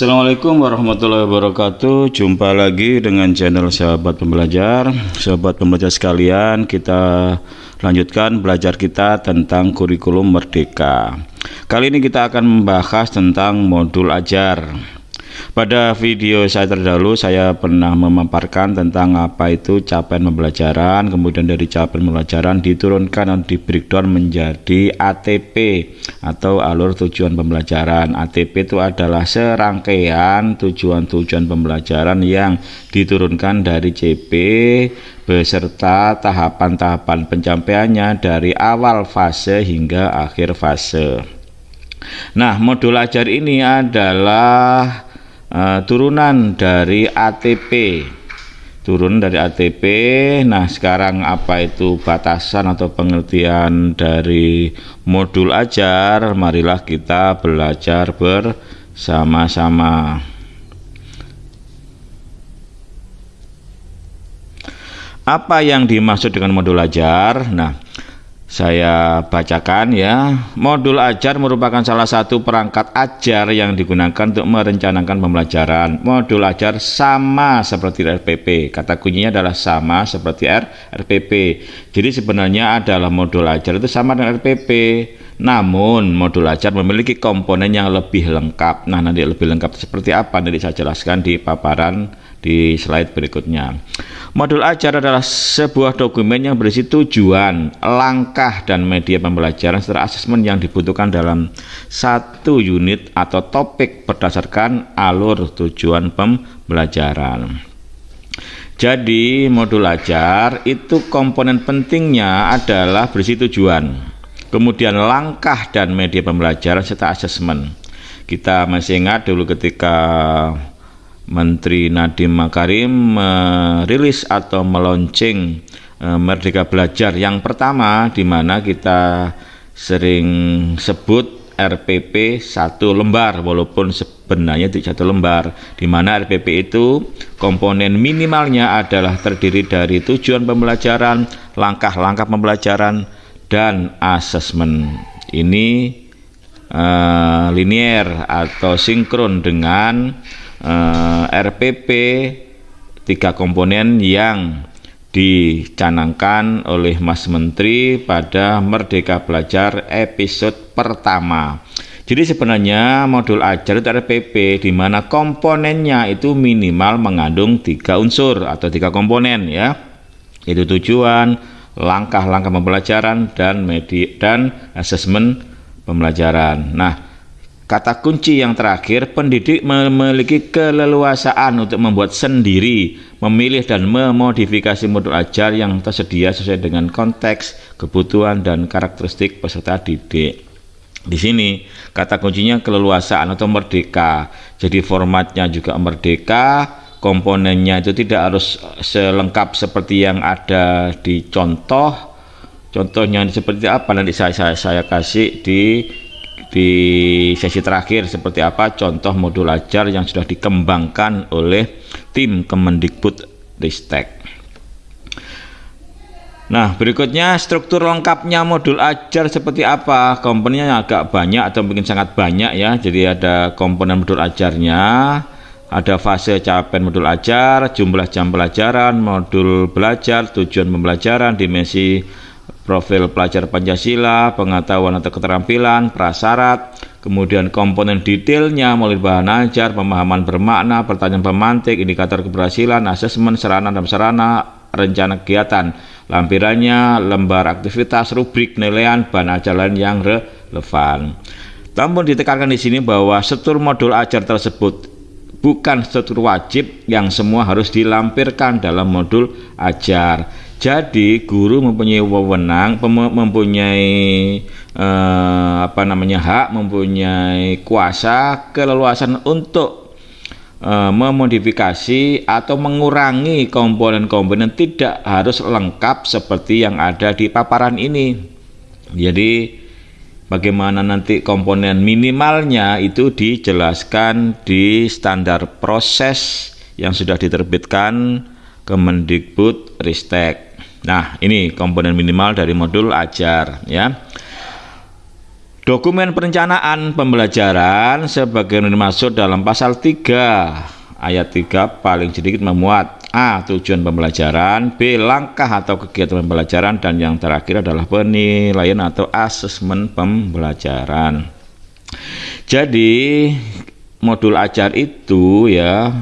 Assalamualaikum warahmatullahi wabarakatuh. Jumpa lagi dengan channel sahabat pembelajar. Sahabat pembelajar sekalian Kita lanjutkan belajar kita tentang kurikulum merdeka. Kali ini kita akan membahas tentang modul ajar pada video saya terdahulu saya pernah memaparkan tentang apa itu capaian pembelajaran, kemudian dari capaian pembelajaran diturunkan dan di breakdown menjadi ATP atau alur tujuan pembelajaran. ATP itu adalah serangkaian tujuan-tujuan pembelajaran yang diturunkan dari CP beserta tahapan-tahapan pencapaiannya dari awal fase hingga akhir fase. Nah, modul ajar ini adalah uh, turunan dari ATP turun dari ATP nah sekarang apa itu batasan atau pengertian dari modul ajar? Marilah kita belajar bersama-sama. Apa yang dimaksud dengan modul ajar? Nah saya bacakan ya. Modul ajar merupakan salah satu perangkat ajar yang digunakan untuk merencanakan pembelajaran. Modul ajar sama seperti RPP. Kata kuncinya adalah sama seperti R, RPP. Jadi sebenarnya adalah modul ajar itu sama dengan RPP. Namun modul ajar memiliki komponen yang lebih lengkap. Nah, nanti lebih lengkap seperti apa nanti saya jelaskan di paparan di slide berikutnya. Modul ajar adalah sebuah dokumen yang berisi tujuan, langkah, dan media pembelajaran serta asesmen yang dibutuhkan dalam satu unit atau topik berdasarkan alur tujuan pembelajaran. Jadi modul ajar itu komponen pentingnya adalah berisi tujuan, kemudian langkah dan media pembelajaran serta asesmen. Kita masih ingat dulu ketika Menteri Nadiem Makarim merilis atau meluncing uh, Merdeka Belajar yang pertama di mana kita sering sebut RPP satu lembar walaupun sebenarnya tidak satu lembar di mana RPP itu komponen minimalnya adalah terdiri dari tujuan pembelajaran, langkah-langkah pembelajaran dan asesmen. Ini uh, linier atau sinkron dengan eh, RPP tiga komponen yang dicanangkan oleh Mas Menteri pada Merdeka Belajar episode pertama. Jadi sebenarnya modul ajar itu RPP di mana komponennya itu minimal mengandung tiga unsur atau tiga komponen ya, yaitu tujuan, langkah-langkah pembelajaran dan media dan asesmen pembelajaran. Nah, Kata kunci yang terakhir, pendidik memiliki keleluasaan untuk membuat sendiri, memilih dan memodifikasi modul ajar yang tersedia sesuai dengan konteks, kebutuhan, dan karakteristik peserta didik. Di sini kata kuncinya keleluasaan atau merdeka. Jadi formatnya juga merdeka, komponennya itu tidak harus selengkap seperti yang ada di contoh. Contohnya seperti apa nanti saya saya, saya kasih di di sesi terakhir seperti apa contoh modul ajar yang sudah dikembangkan oleh tim Kemendikbud Ristek. Nah, berikutnya struktur lengkapnya modul ajar seperti apa? Komponennya agak banyak atau mungkin sangat banyak ya. Jadi ada komponen modul ajarnya, ada fase capaian modul ajar, jumlah jam pelajaran, modul belajar, tujuan pembelajaran, dimensi profil pelajar Pancasila, pengetahuan atau keterampilan, prasyarat, kemudian komponen detailnya mulai bahan ajar, pemahaman bermakna, pertanyaan pemantik, indikator keberhasilan, asesmen, sarana dan sarana, rencana kegiatan, lampirannya, lembar aktivitas, rubrik, nilaian, bahan ajar yang relevan. Namun ditekankan di sini bahwa struktur modul ajar tersebut bukan struktur wajib yang semua harus dilampirkan dalam modul ajar jadi guru mempunyai wewenang, mempunyai eh, apa namanya hak, mempunyai kuasa, keleluasan untuk eh, memodifikasi atau mengurangi komponen-komponen tidak harus lengkap seperti yang ada di paparan ini. Jadi bagaimana nanti komponen minimalnya itu dijelaskan di standar proses yang sudah diterbitkan Kemendikbud Ristek. Nah, ini komponen minimal dari modul ajar ya. Dokumen perencanaan pembelajaran sebagai dimaksud dalam pasal 3 ayat 3 paling sedikit memuat A. Tujuan pembelajaran B. Langkah atau kegiatan pembelajaran dan yang terakhir adalah penilaian atau asesmen pembelajaran jadi modul ajar itu ya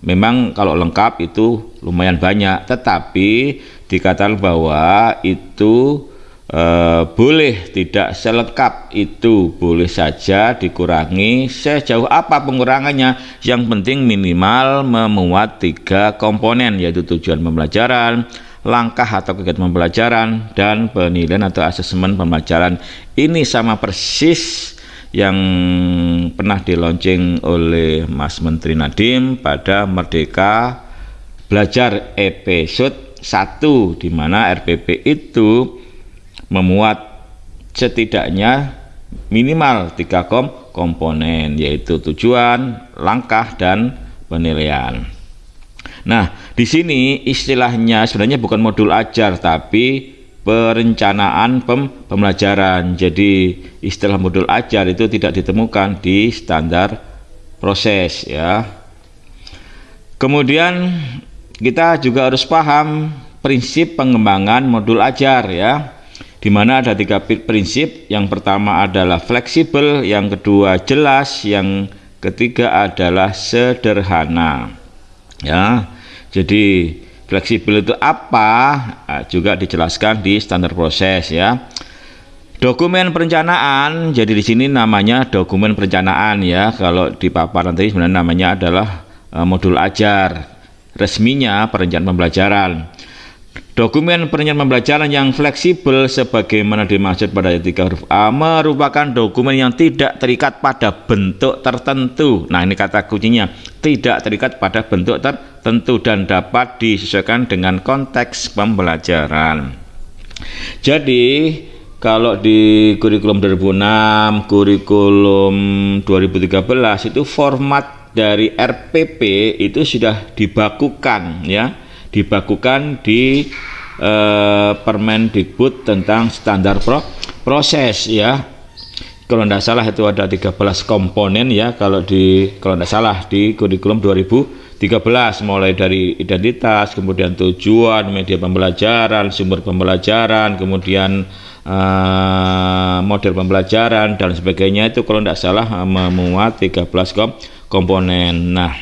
memang kalau lengkap itu lumayan banyak tetapi dikatakan bahwa itu eh, boleh tidak selengkap itu. Boleh saja dikurangi sejauh apa pengurangannya. Yang penting minimal memuat tiga komponen yaitu tujuan pembelajaran langkah atau kegiatan pembelajaran dan penilaian atau asesmen pembelajaran. Ini sama persis yang pernah dilonceng oleh Mas Menteri Nadiem pada Merdeka Belajar episode 1 di mana RPP itu memuat setidaknya minimal tiga kom komponen yaitu tujuan, langkah dan penilaian. Nah, di sini istilahnya sebenarnya bukan modul ajar tapi perencanaan pem pembelajaran. Jadi istilah modul ajar itu tidak ditemukan di standar proses ya. Kemudian kita juga harus paham prinsip pengembangan modul ajar ya. Di mana ada tiga prinsip. Yang pertama adalah fleksibel yang kedua jelas yang ketiga adalah sederhana ya. Jadi fleksibel itu apa? Nah, juga dijelaskan di standar proses ya. Dokumen perencanaan jadi di sini namanya dokumen perencanaan ya. Kalau di paparan tadi sebenarnya namanya adalah uh, modul ajar resminya perencanaan pembelajaran Dokumen perencanaan pembelajaran yang fleksibel sebagaimana dimaksud pada ayat 3 huruf A merupakan dokumen yang tidak terikat pada bentuk tertentu. Nah, ini kata kuncinya, tidak terikat pada bentuk tertentu dan dapat disesuaikan dengan konteks pembelajaran. Jadi, kalau di kurikulum 2006, kurikulum 2013 itu format dari RPP itu sudah dibakukan ya. Dibakukan di eh, Permendikbud tentang standar pro proses ya kalau tidak salah itu ada 13 komponen ya kalau di kalau tidak salah di kurikulum 2013 mulai dari identitas kemudian tujuan media pembelajaran sumber pembelajaran kemudian uh, model pembelajaran dan sebagainya. Itu kalau tidak salah memuat 13 kom komponen. Nah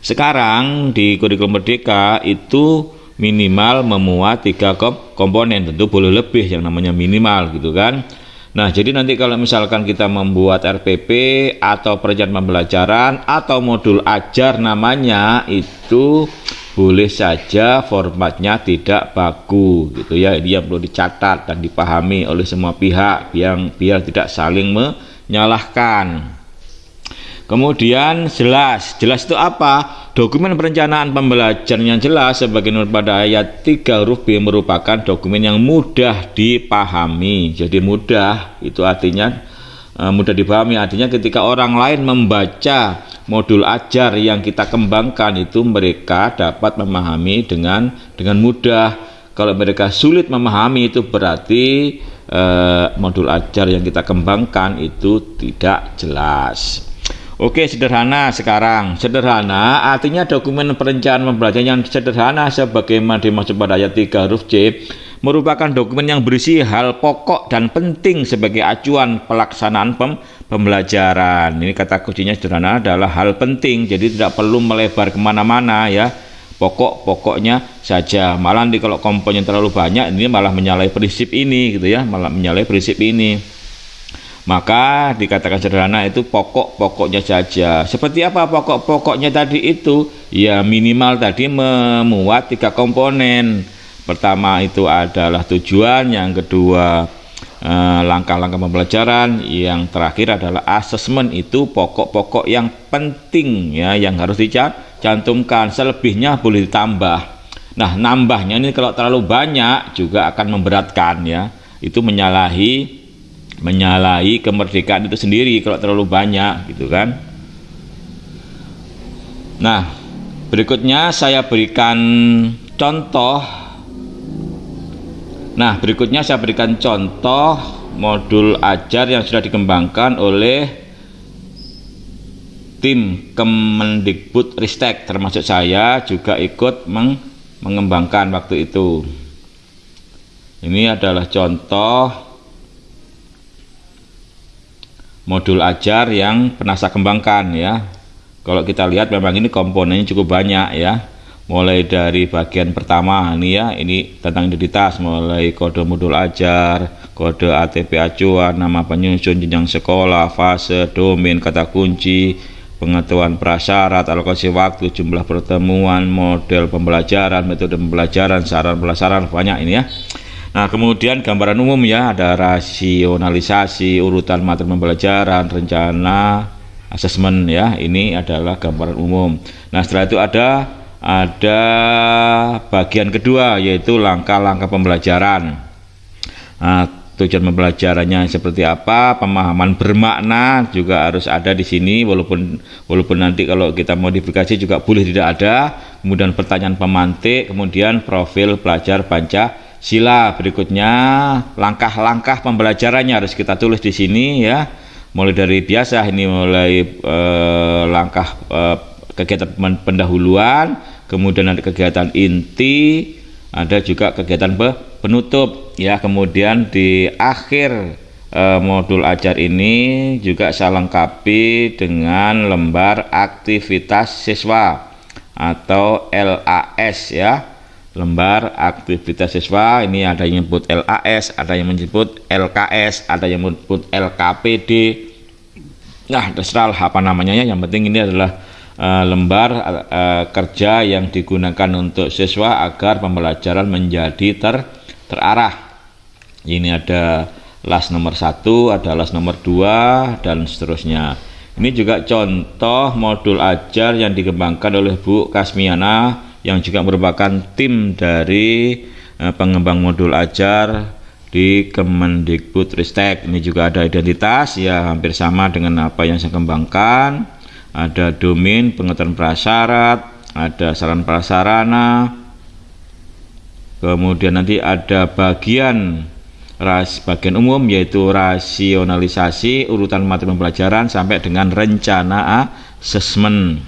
sekarang di kurikulum merdeka itu minimal memuat tiga komponen, tentu boleh lebih yang namanya minimal gitu kan. Nah, jadi nanti kalau misalkan kita membuat RPP atau perencanaan pembelajaran atau modul ajar namanya itu boleh saja formatnya tidak baku gitu ya. Dia perlu dicatat dan dipahami oleh semua pihak yang biar tidak saling menyalahkan. Kemudian jelas, jelas itu apa? Dokumen perencanaan pembelajaran yang jelas sebagai menurut pada ayat 3 huruf B merupakan dokumen yang mudah dipahami. Jadi mudah itu artinya e, mudah dipahami artinya ketika orang lain membaca modul ajar yang kita kembangkan itu mereka dapat memahami dengan dengan mudah. Kalau mereka sulit memahami itu berarti e, modul ajar yang kita kembangkan itu tidak jelas. Oke, sederhana sekarang. Sederhana artinya dokumen perencanaan pembelajaran yang sederhana sebagaimana dimaksud pada ayat 3 huruf C merupakan dokumen yang berisi hal pokok dan penting sebagai acuan pelaksanaan pem pembelajaran. Ini kata kuncinya sederhana adalah hal penting, jadi tidak perlu melebar ke mana-mana ya. Pokok-pokoknya saja. Malah di kalau komponen terlalu banyak, ini malah menyalahi prinsip ini gitu ya, malah menyalahi prinsip ini maka dikatakan sederhana itu pokok-pokoknya saja. Seperti apa pokok-pokoknya tadi itu? Ya minimal tadi memuat tiga komponen. Pertama itu adalah tujuan yang kedua eh, langkah-langkah pembelajaran yang terakhir adalah asesmen itu pokok-pokok yang penting ya yang harus dicantumkan. Selebihnya boleh ditambah. Nah nambahnya ini kalau terlalu banyak juga akan memberatkan ya. Itu menyalahi menyalahi kemerdekaan itu sendiri kalau terlalu banyak gitu kan nah berikutnya saya berikan contoh Nah, berikutnya saya berikan contoh modul ajar yang sudah dikembangkan oleh tim Kemendikbud Ristek termasuk saya juga ikut meng mengembangkan waktu itu. Ini adalah contoh modul ajar yang pernah saya kembangkan ya. Kalau kita lihat memang ini komponennya cukup banyak ya mulai dari bagian pertama ini ya ini tentang identitas mulai kode modul ajar kode ATP acuan nama penyusun jenjang sekolah fase domain kata kunci pengetahuan prasyarat alokasi waktu jumlah pertemuan model pembelajaran metode pembelajaran saran pelajaran banyak ini ya Nah, kemudian gambaran umum ya, ada rasionalisasi, urutan materi pembelajaran, rencana, asesmen ya. Ini adalah gambaran umum. Nah, setelah itu ada ada bagian kedua yaitu langkah-langkah pembelajaran. Nah, tujuan pembelajarannya seperti apa, pemahaman bermakna juga harus ada di sini walaupun walaupun nanti kalau kita modifikasi juga boleh tidak ada. Kemudian pertanyaan pemantik, kemudian profil pelajar Pancasila. Berikutnya langkah-langkah pembelajarannya harus kita tulis di sini ya. Mulai dari biasa ini mulai eh, langkah eh, kegiatan pendahuluan, kemudian ada kegiatan inti, ada juga kegiatan penutup ya. Kemudian di akhir e, modul ajar ini juga saya lengkapi dengan lembar aktivitas siswa atau LAS ya. Lembar aktivitas siswa ini ada yang menyebut LAS, ada yang menyebut LKS, ada yang menyebut LKPD. Nah, terserah apa namanya ya. Yang penting ini adalah uh, lembar uh, kerja yang digunakan untuk siswa agar pembelajaran menjadi ter terarah. Ini ada las nomor satu, ada las nomor dua, dan seterusnya. Ini juga contoh modul ajar yang dikembangkan oleh Bu Kasmiana yang juga merupakan tim dari uh, pengembang modul ajar di Kemendikbud Ristek. Ini juga ada identitas ya hampir sama dengan apa yang saya kembangkan ada domain pengetahuan prasyarat, ada saran prasarana, kemudian nanti ada bagian ras bagian umum yaitu rasionalisasi urutan materi pembelajaran sampai dengan rencana asesmen.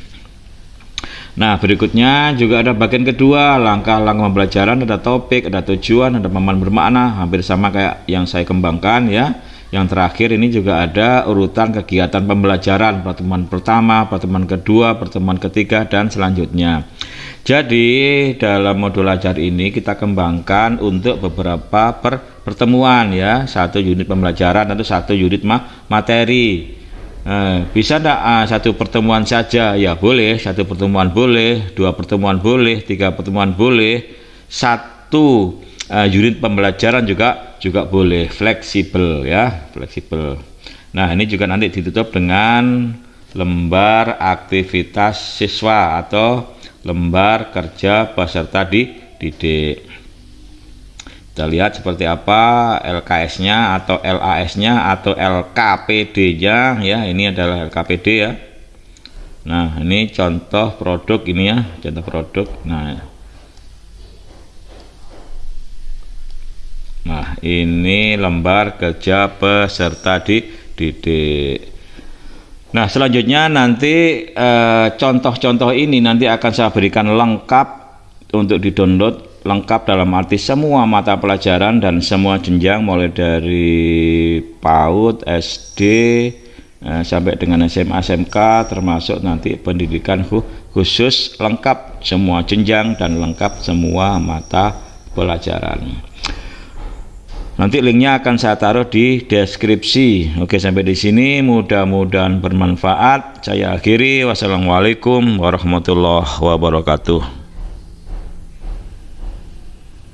Nah, berikutnya juga ada bagian kedua, langkah-langkah pembelajaran, ada topik, ada tujuan, ada pemahaman bermakna, hampir sama kayak yang saya kembangkan ya yang terakhir ini juga ada urutan kegiatan pembelajaran pertemuan pertama, pertemuan kedua, pertemuan ketiga dan selanjutnya. Jadi dalam modul ajar ini kita kembangkan untuk beberapa per pertemuan ya, satu unit pembelajaran atau satu unit ma materi. Eh, bisa tidak ah, satu pertemuan saja? Ya boleh, satu pertemuan boleh, dua pertemuan boleh, tiga pertemuan boleh, satu uh, unit pembelajaran juga juga boleh. Fleksibel ya fleksibel. Nah ini juga nanti ditutup dengan lembar aktivitas siswa atau lembar kerja peserta didik kita lihat seperti apa LKS nya atau LAS nya atau LKPD nya ya ini adalah LKPD ya. Nah ini contoh produk ini ya contoh produk. Nah Nah, ini lembar kerja peserta didik. Nah, selanjutnya nanti eh, contoh-contoh eh, ini nanti akan saya berikan lengkap untuk di-download lengkap dalam arti semua mata pelajaran dan semua jenjang mulai dari PAUD, SD eh, sampai dengan SMA, SMK termasuk nanti pendidikan khusus lengkap semua jenjang dan lengkap semua mata pelajaran. Nanti linknya akan saya taruh di deskripsi. Oke, sampai di sini mudah-mudahan bermanfaat. Saya akhiri. Wassalamualaikum warahmatullahi wabarakatuh.